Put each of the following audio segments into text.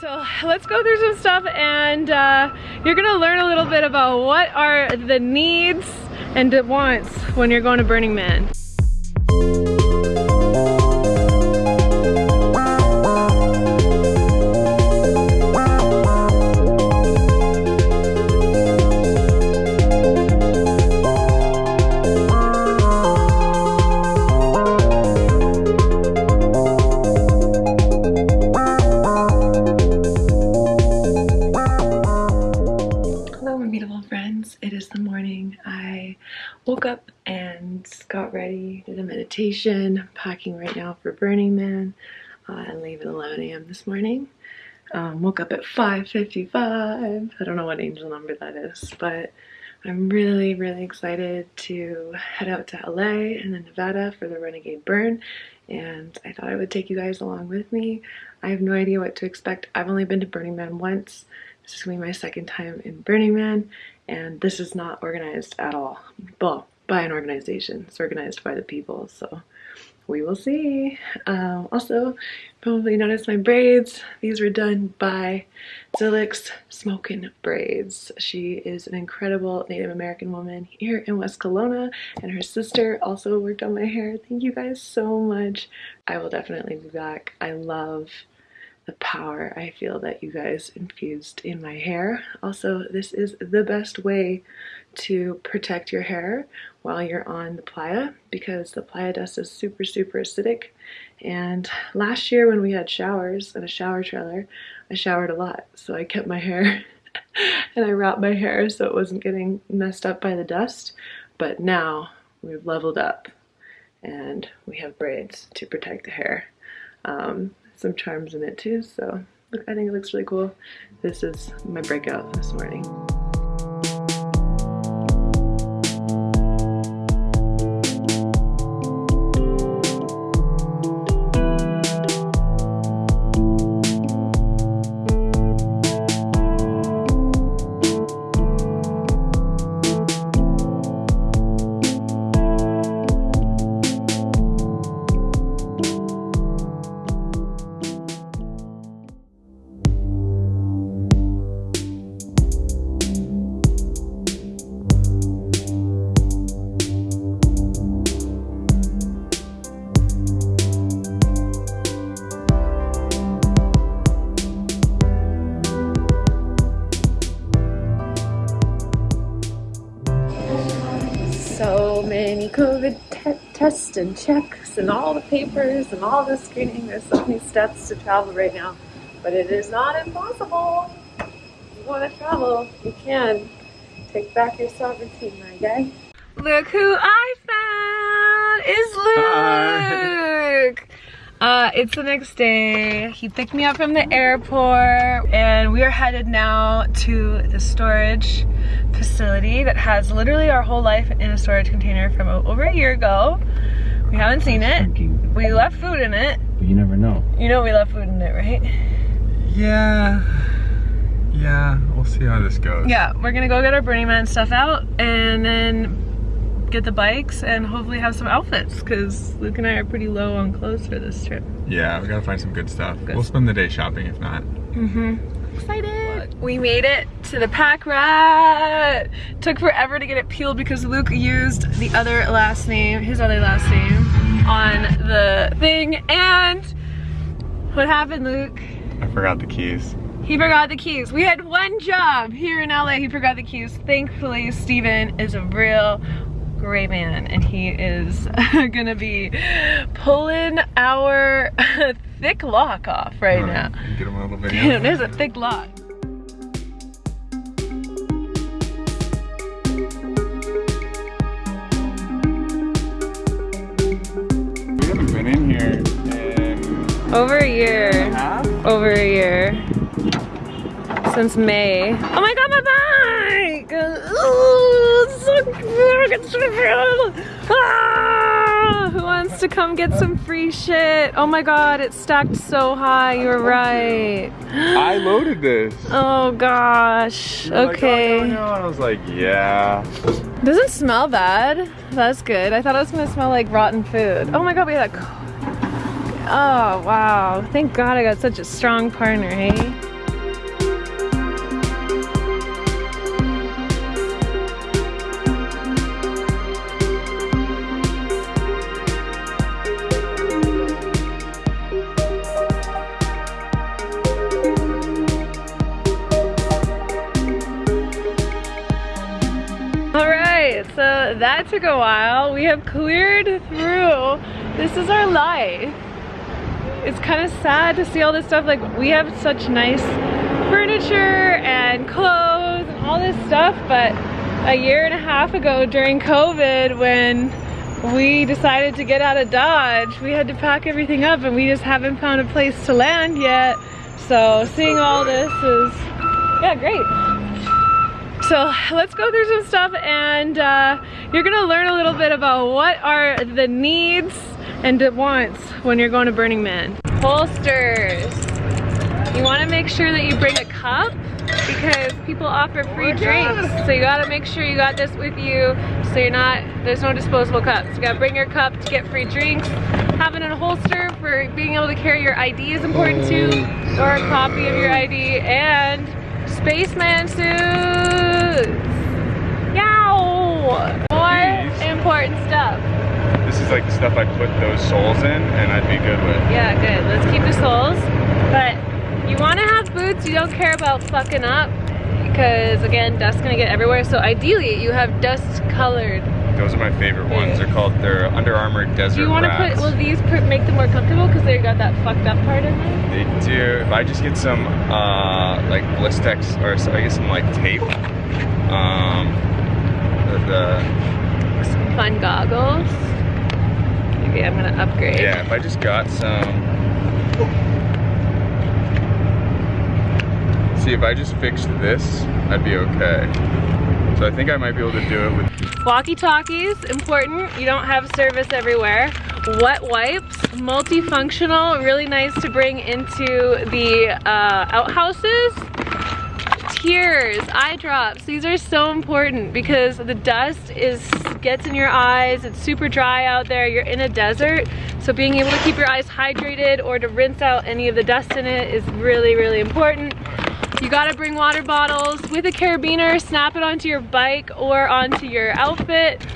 So let's go through some stuff and uh, you're gonna learn a little bit about what are the needs and wants when you're going to Burning Man. Packing right now for Burning Man, uh, and leave at 11 a.m. this morning. Um, woke up at 5.55. I don't know what angel number that is, but I'm really, really excited to head out to LA and then Nevada for the Renegade Burn, and I thought I would take you guys along with me. I have no idea what to expect. I've only been to Burning Man once. This is going to be my second time in Burning Man, and this is not organized at all. Well, by an organization. It's organized by the people, so we will see. Um, also, probably noticed my braids. These were done by Zilix Smokin' Braids. She is an incredible Native American woman here in West Kelowna, and her sister also worked on my hair. Thank you guys so much. I will definitely be back. I love the power I feel that you guys infused in my hair. Also, this is the best way to protect your hair while you're on the playa because the playa dust is super, super acidic. And last year when we had showers and a shower trailer, I showered a lot. So I kept my hair and I wrapped my hair so it wasn't getting messed up by the dust. But now we've leveled up and we have braids to protect the hair. Um, some charms in it too. So I think it looks really cool. This is my breakout this morning. Tests and checks and all the papers and all the screening. There's so many steps to travel right now, but it is not impossible. If you want to travel, you can. Take back your sovereignty, my guy. Look who I found! Is Luke! Uh, it's the next day. He picked me up from the airport and we are headed now to the storage facility that has literally our whole life in a storage container from over a year ago. We haven't seen it. Thinking. We left food in it. But you never know. You know we left food in it, right? Yeah. Yeah, we'll see how this goes. Yeah, we're gonna go get our Burning Man stuff out and then get the bikes and hopefully have some outfits because Luke and I are pretty low on clothes for this trip. Yeah, we gotta find some good stuff. Good. We'll spend the day shopping if not. Mm-hmm. Excited. We made it to the pack rat. Took forever to get it peeled because Luke used the other last name, his other last name, on the thing. And what happened, Luke? I forgot the keys. He forgot the keys. We had one job here in LA. He forgot the keys. Thankfully, Steven is a real great man and he is gonna be pulling our thick lock off right, right. now. Get him a little video. There's a thick lock. We haven't been in here in over a year. A over a year. Since May. Oh my god, my Ooh, so good. Ah, who wants to come get some free shit? Oh my god, it's stacked so high. You're right. I loaded this. Oh gosh. You're okay. Like, oh, no, no. And I was like, yeah. Doesn't smell bad. That's good. I thought it was gonna smell like rotten food. Oh my god, we had that. Oh wow. Thank God I got such a strong partner, hey? Took a while. We have cleared through. This is our life. It's kind of sad to see all this stuff. Like, we have such nice furniture and clothes and all this stuff, but a year and a half ago during COVID when we decided to get out of Dodge, we had to pack everything up and we just haven't found a place to land yet. So seeing all this is, yeah, great. So let's go through some stuff and uh, you're gonna learn a little bit about what are the needs and the wants when you're going to Burning Man. Holsters. You wanna make sure that you bring a cup because people offer free drinks. So you gotta make sure you got this with you so you're not, there's no disposable cups. You gotta bring your cup to get free drinks. Having a holster for being able to carry your ID is important too, or a copy of your ID, and spaceman suits. Yow! More important stuff. This is like the stuff I put those soles in and I'd be good with. Yeah, good. Let's keep the soles. But you want to have boots you don't care about fucking up because again, dust's gonna get everywhere. So ideally, you have dust colored. Those are my favorite ones. They're called, they're Under Armour Desert Do you want to put, will these put, make them more comfortable because they got that fucked up part in there? They do. If I just get some, uh, like Blistex, or so I get some like tape, um, the, Some fun goggles. Maybe I'm gonna upgrade. yeah, if I just got some, see if I just fixed this, I'd be okay. So I think I might be able to do it with Walkie-talkies, important. You don't have service everywhere. Wet wipes, multifunctional, really nice to bring into the uh, outhouses. Tears, eye drops, these are so important because the dust is gets in your eyes, it's super dry out there, you're in a desert, so being able to keep your eyes hydrated or to rinse out any of the dust in it is really, really important. You gotta bring water bottles with a carabiner, snap it onto your bike or onto your outfit.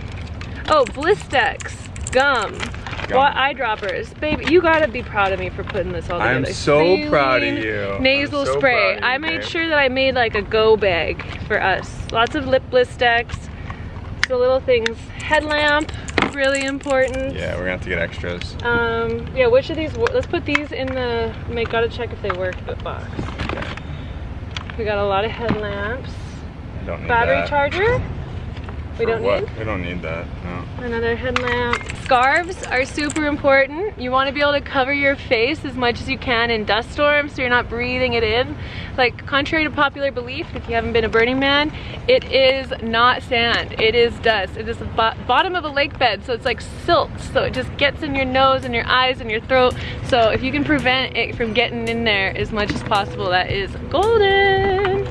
Oh, Blistex, gum. What eyedroppers. Baby, you gotta be proud of me for putting this all together. I'm so proud of you. Nasal I'm so spray. you, I made babe. sure that I made like a go bag for us. Lots of lip Blistex. The little things. Headlamp, really important. Yeah, we're gonna have to get extras. Um, yeah, which of these, let's put these in the, make, gotta check if they work, the box. We got a lot of headlamps. I don't need Battery that. charger, we For don't what? need. We don't need that, no. Another headlamp. Scarves are super important. You want to be able to cover your face as much as you can in dust storms so you're not breathing it in. Like, contrary to popular belief, if you haven't been a Burning Man, it is not sand. It is dust. It is the bo bottom of a lake bed, so it's like silt. So it just gets in your nose and your eyes and your throat. So if you can prevent it from getting in there as much as possible, that is golden.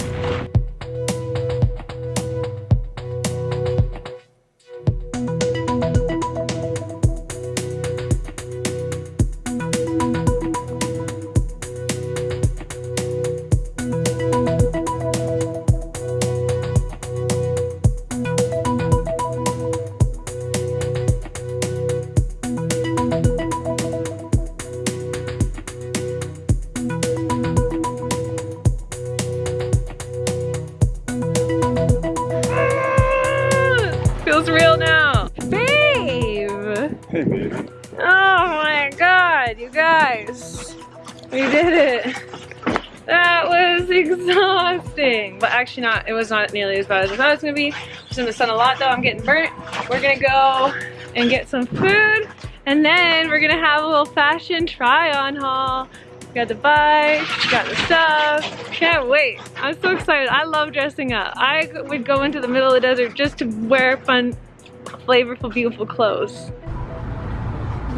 Actually not, it was not nearly as bad as I thought it was gonna be. Just in the sun a lot though, I'm getting burnt. We're gonna go and get some food. And then we're gonna have a little fashion try on haul. We got the bike, got the stuff. Can't wait. I'm so excited. I love dressing up. I would go into the middle of the desert just to wear fun, flavorful, beautiful clothes.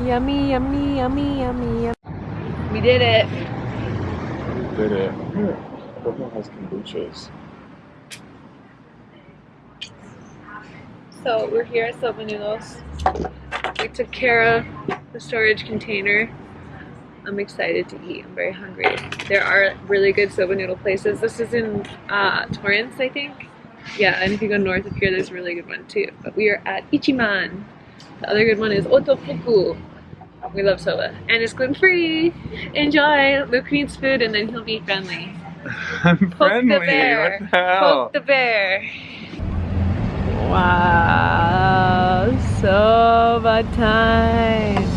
Yummy, yummy, yummy, yummy, yummy. We did it. We Did it. Brooklyn has kombuchas. So we're here at Soba Noodles. We took care of the storage container. I'm excited to eat. I'm very hungry. There are really good soba noodle places. This is in uh, Torrance, I think. Yeah, and if you go north of here, there's a really good one too. But we are at Ichimian. The other good one is Otafuku. We love soba. And it's gluten free. Enjoy. Luke needs food and then he'll be friendly. I'm Poke friendly. the bear. What the hell? Poke the bear. Wow, so much time.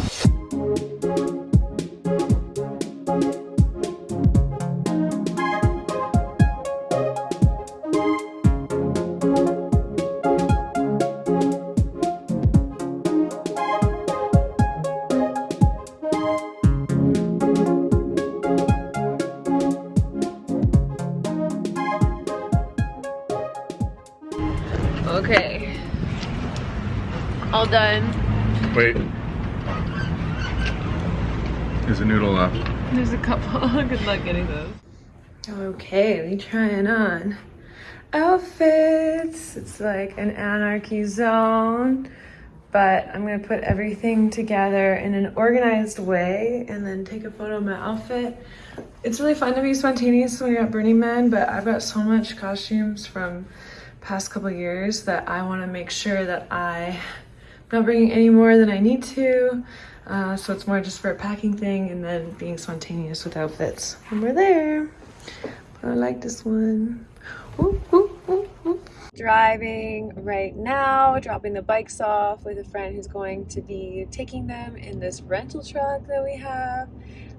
Wait. There's a noodle left. There's a couple. Good luck getting those. Okay, we trying on outfits. It's like an anarchy zone, but I'm gonna put everything together in an organized way and then take a photo of my outfit. It's really fun to be spontaneous when you're at Burning Man, but I've got so much costumes from past couple years that I want to make sure that I'm not bringing any more than I need to. Uh, so it's more just for a packing thing and then being spontaneous with outfits when we're there. But I like this one. Driving right now, dropping the bikes off with a friend who's going to be taking them in this rental truck that we have.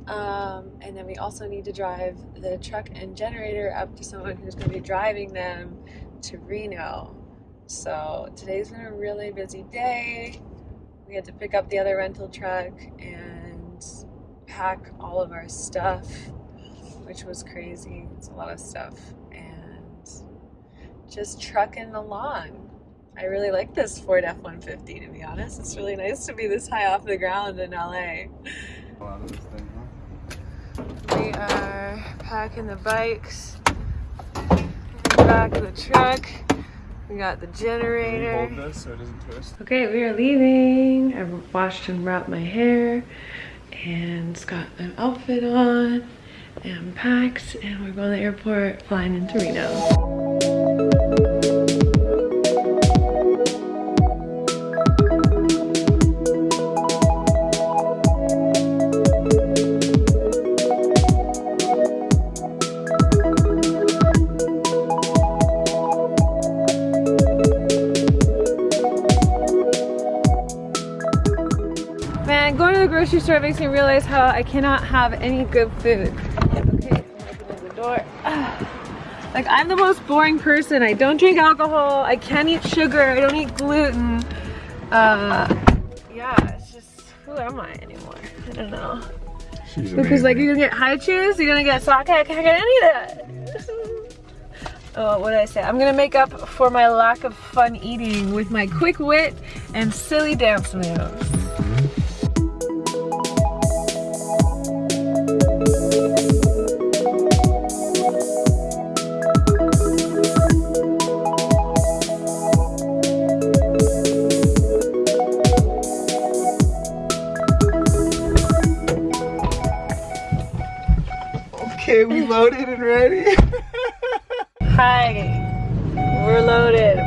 Um, and then we also need to drive the truck and generator up to someone who's going to be driving them to Reno. So today's been a really busy day. We had to pick up the other rental truck and pack all of our stuff, which was crazy. It's a lot of stuff. And just trucking along. I really like this Ford F-150 to be honest. It's really nice to be this high off the ground in LA. We are packing the bikes in the back of the truck. We got the generator. So okay, we are leaving. I've washed and wrapped my hair and it's got an outfit on and packed and we're going to the airport flying into Reno. To the grocery store makes me realize how I cannot have any good food. Okay, the door. Like I'm the most boring person. I don't drink alcohol. I can't eat sugar. I don't eat gluten. Uh, yeah, it's just who am I anymore? I don't know. She's Because like you're gonna get Hi-Chews, you're gonna get sake. I can't get any of that. oh, what did I say? I'm gonna make up for my lack of fun eating with my quick wit and silly dance moves. Loaded and ready. Hi, we're loaded.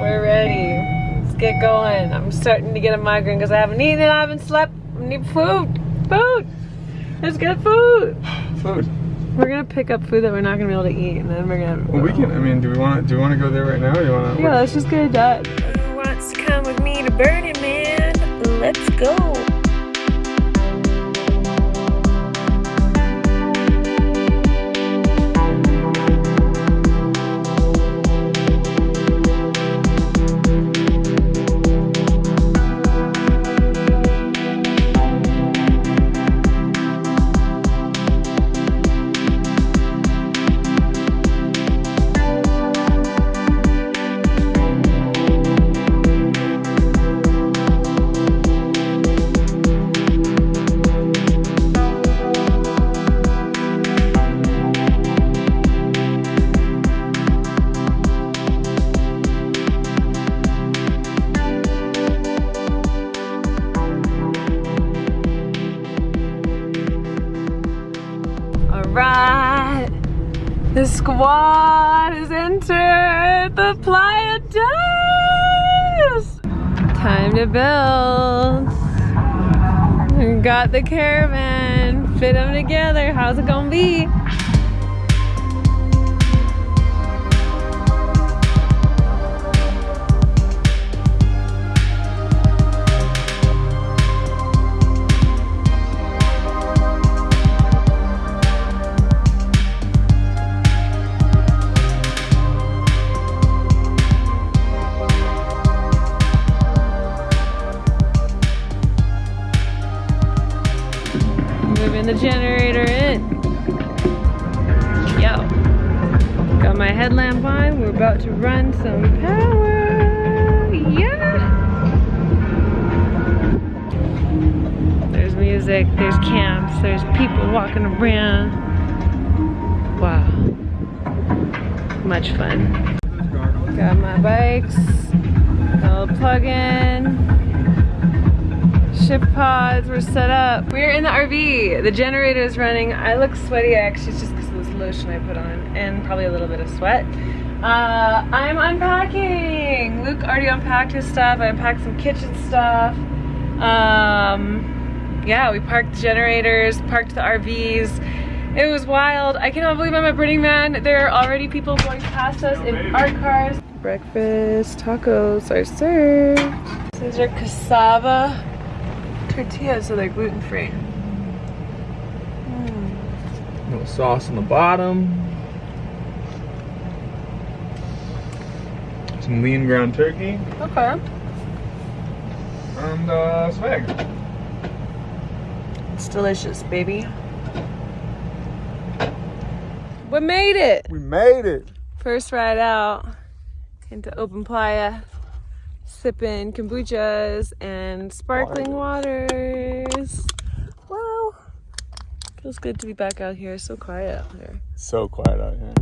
We're ready. Let's get going. I'm starting to get a migraine because I haven't eaten and I haven't slept. I need food. Food. Let's get food. Food. We're gonna pick up food that we're not gonna be able to eat, and then we're gonna. Well, we can. I mean, do we want? Do we want to go there right now? Or do you want to? Yeah, let's just get it done. Who wants to come with me to Burning Man? Let's go. Squad has entered the Playa Dos. Time to build. We got the caravan. Fit them together. How's it gonna be? the generator in. Yo. Got my headlamp on. We're about to run some power. Yeah. There's music, there's camps, there's people walking around. Wow. Much fun. Got my bikes. I'll plug in. Ship pods were set up. We're in the RV. The generator is running. I look sweaty actually, it's just because of this lotion I put on and probably a little bit of sweat. Uh, I'm unpacking. Luke already unpacked his stuff. I unpacked some kitchen stuff. Um, yeah, we parked the generators, parked the RVs. It was wild. I cannot believe I'm a Burning Man. There are already people going past us in our cars. Breakfast tacos are served. These are cassava tortillas, so they're gluten free. Little sauce on the bottom. Some lean ground turkey Okay. and uh, some eggs. It's delicious, baby. We made it! We made it. First ride out into open playa, sipping kombuchas and sparkling waters. Wow. Feels good to be back out here. So quiet out here. So quiet out here.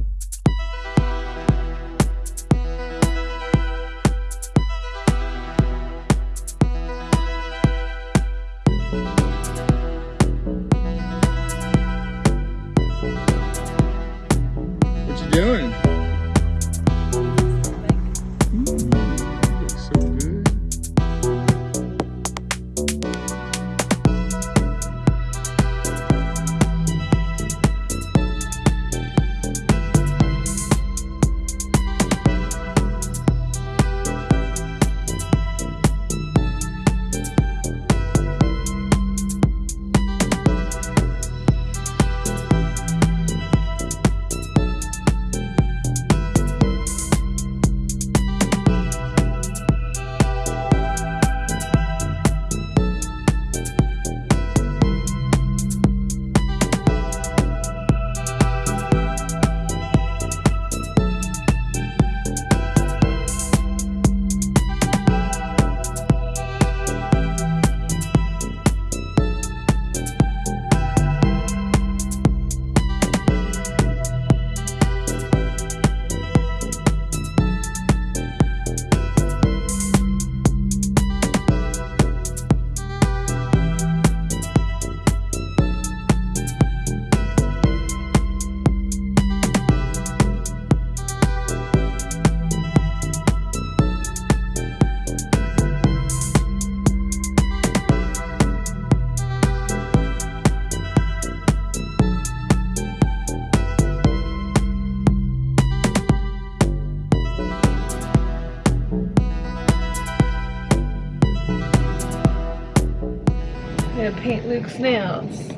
Paint Luke's nails.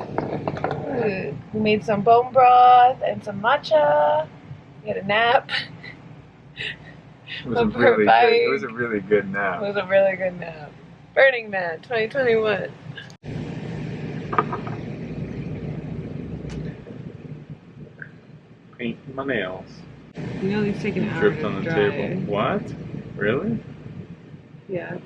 Ooh, We made some bone broth and some matcha. We had a nap. It was, a really good, it was a really good nap. It was a really good nap. Burning Man 2021. Paint my nails. You know these take an Dripped on the dry. table. What? Really? Yeah.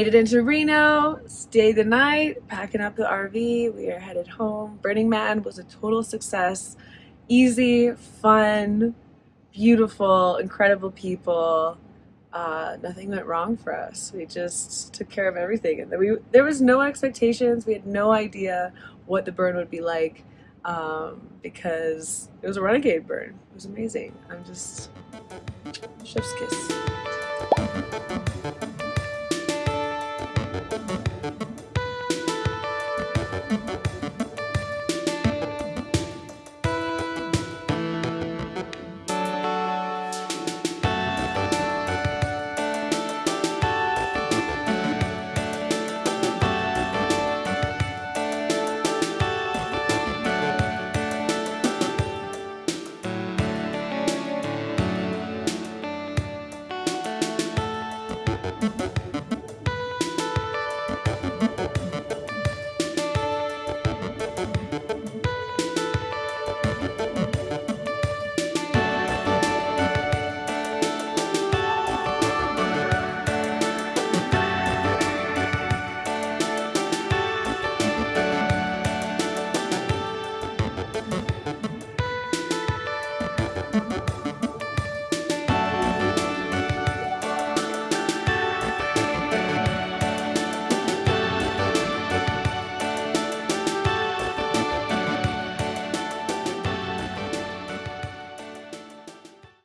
Made it into Reno, stayed the night, packing up the RV. We are headed home. Burning Man was a total success. Easy, fun, beautiful, incredible people. Uh, nothing went wrong for us. We just took care of everything, and we there was no expectations. We had no idea what the burn would be like um, because it was a renegade burn. It was amazing. I'm just chef's kiss.